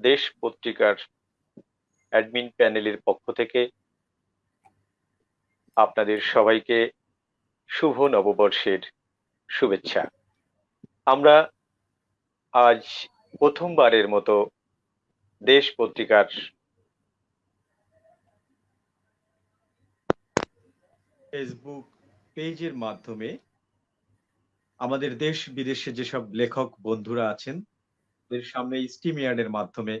দেশ পত্রিকার অ্যাডমিন প্যানেলের পক্ষ থেকে আপনাদের সবাইকে শুভ নববর্ষের শুভেচ্ছা। আমরা আজ প্রথমবারের মতো দেশ পত্রিকার ফেসবুক পেজের মাধ্যমে আমাদের দেশ বিদেশে যেসব লেখক বন্ধুরা আছেন তাদের সামনে স্টিমিয়ার্ডের মাধ্যমে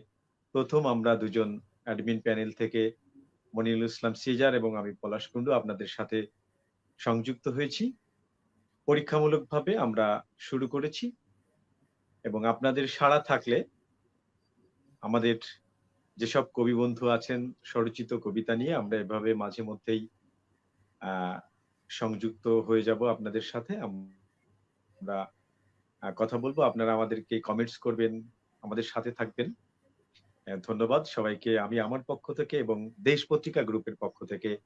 প্রথম আমরা দুজন অ্যাডমিন প্যানেল থেকে মনিরুল ইসলাম সিজার এবং আমি পলাশ কুন্ডু আপনাদের সাথে সংযুক্ত হয়েছি। পরীক্ষামূলকভাবে আমরা শুরু করেছি এবং আপনাদের সাড়া থাকলে আমাদের যেসব কবি বন্ধু আছেন, স্বরচিত কবিতা নিয়ে আমরা এভাবে মাঝে মধ্যেই সংযুক্ত হয়ে যাব আপনাদের সাথে। আমরা কথা বলব। আপনারা আমাদেরকে কমেন্টস করবেন, আমাদের সাথে থাকবেন। ধন্যবাদ সবাইকে। আমি আমার পক্ষ থেকে এবং দেশ পত্রিকা গ্রুপের পক্ষ থেকে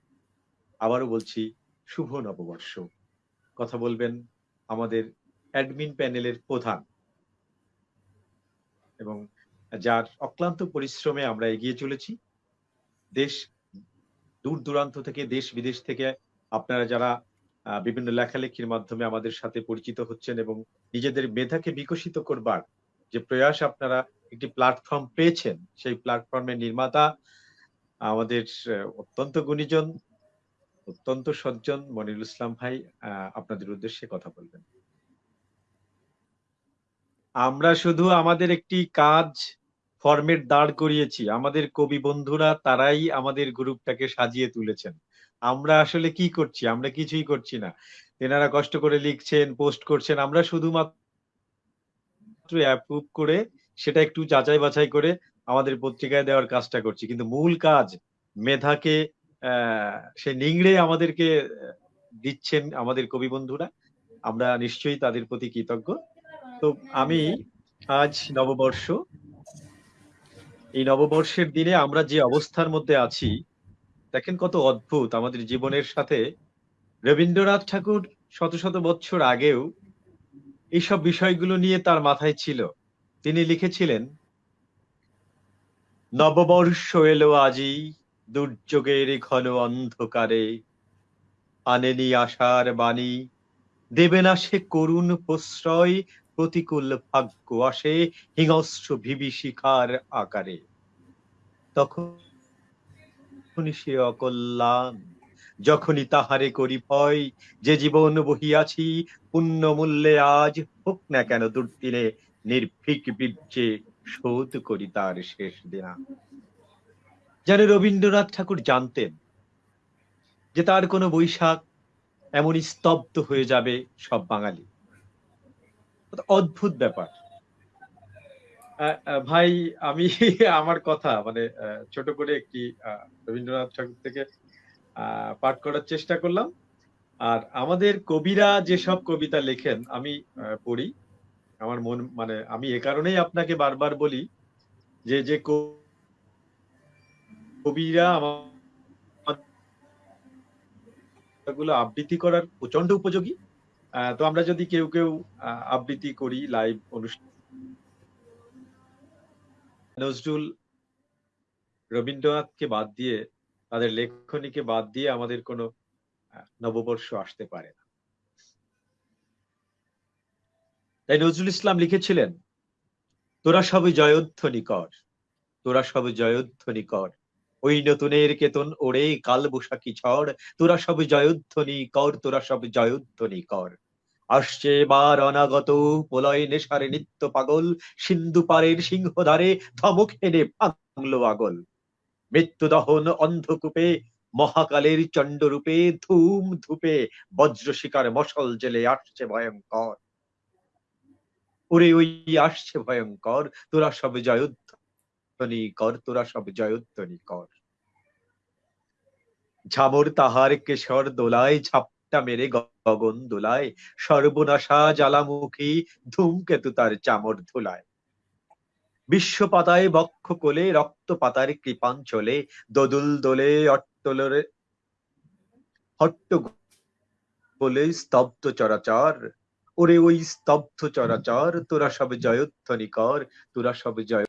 আবারও বলছি, শুভ নববর্ষ। কথা বলবেন আমাদের অ্যাডমিন প্যানেলের প্রধান। এবং যার অক্লান্ত পরিশ্রমে আমরা এগিয়ে চলেছি। দেশ দূর দূরান্ত থেকে, দেশ বিদেশ থেকে আপনারা যারা বিভিন্ন লেখালেখির মাধ্যমে আমাদের সাথে পরিচিত হচ্ছেন এবং নিজেদের মেধাকে বিকশিত করবার যে প্রয়াস আপনারা একটি প্ল্যাটফর্ম পেয়েছেন, সেই প্ল্যাটফর্মের নির্মাতা আমাদের অত্যন্ত গুণীজন, অত্যন্ত সজ্জন মনিরুল ইসলাম ভাই আপনাদের উদ্দেশ্যে কথা বলবেন। আমরা শুধু আমাদের একটি কাজ ফর্মেট দাঁড় করিয়েছি। আমাদের কবি বন্ধুরা তারাই আমাদের গ্রুপটাকে সাজিয়ে তুলেছেন। আমরা আসলে কি করছি? আমরা কিছুই করছি না। তেনারা কষ্ট করে লিখছেন, পোস্ট করছেন, আমরা শুধুমাত্র অ্যাপ্রুভ করে সেটা একটু যাচাই বাছাই করে আমাদের পত্রিকায় দেওয়ার কাজটা করছি। কিন্তু মূল কাজ, মেধাকে সে নিংড়ে আমাদেরকে দিচ্ছেন আমাদের কবি বন্ধুরা। আমরা নিশ্চয়ই তাদের প্রতি কৃতজ্ঞ। তো আমি আজ নববর্ষ, এই নববর্ষের দিনে আমরা যে অবস্থার মধ্যে আছি দেখেন কত অদ্ভুত আমাদের জীবনের সাথে। রবীন্দ্রনাথ ঠাকুর শত শত বছর আগেও এইসব বিষয়গুলো নিয়ে তার মাথায় ছিল। তিনি লিখেছিলেন, নববর্ষ এলো আজি, দুর্যোগের ঘন অন্ধকারে। আনেনি আশার বাণী, দেবে না সে করুণ প্রশ্রয়, প্রতিকূল ভাগ্য আসে হিংস্র বিভীষিকার আকারে। তখন সে অকল্যাণ, যখনই তাহারে করি ভয়, যে জীবন বহিয়াছি পুণ্য মূল্যে আজ হোক না কেন দুর্দিনে, নির্ভীক বীর্যে শোধ করি তার শেষ দিনা। যেন রবীন্দ্রনাথ ঠাকুর জানতেন যে তার কোনো বৈশাখ এমনই স্তব্ধ হয়ে যাবে সব বাঙালি। অদ্ভুত ব্যাপার। ভাই, আমি আমার কথা মানে ছোট করে একটি রবীন্দ্রনাথ ঠাকুর থেকে পাঠ করার চেষ্টা করলাম। আর আমাদের কবিরা যেসব কবিতা লেখেন, আমি পড়ি। আমার মন মানে আমি এ কারণেই আপনাকে বারবার বলি যে যে কবিরা আমার আবৃত্তি করার প্রচণ্ড উপযোগী। তো আমরা যদি কেউ কেউ আবৃত্তি করি, লাইভ অনুষ্ঠান নজরুল রবীন্দ্রনাথকে বাদ দিয়ে, তাদের লেখনীকে বাদ দিয়ে আমাদের কোনো নববর্ষ আসতে পারে না। তাই নজরুল ইসলাম লিখেছিলেন, তোরা সবে জয়ধ্বনি কর তোরা সবে জয়ধ্বনি কর ওই নতুনের কেতন ওড়ে, কাল বৈশাখী ঝড়, তোরা সব জয়ধ্বনি কর তোরা সব জয়ধ্বনি কর আসছে এবার অনাগত প্রলয় নেশার নিত্য পাগল, সিন্ধু পারের সিংহধারে ধমক এনে ভাঙলো আগল। মৃত্যু দহন অন্ধকূপে, মহাকালের চণ্ডরূপে ধূম ধূপে বজ্র শিকার মশল জেলে আসছে ভয়ঙ্কর। ওরে ওই আসছে ভয়ঙ্কর, তোরা সব জয়োধ্বনি কর, তোরা সব জয়োধ্বনি কর। ঝামর তাহার কেশর দোলায় ঝাপ ঝাপটা মেরে গগন দোলায়। সর্বনাশা জ্বালামুখী ধূমকেতু তার চামর ধুলায়। বিশ্ব পাতায় বক্ষ কোলে রক্ত পাতার কৃপাঞ্চলে, দোদুল দোলে, অট্টলরে হট্ট বলে স্তব্ধ চরাচর। ওরে ওই স্তব্ধ চরাচর, তোরা সব জয়ধ্বনি কর তোরা সব জয়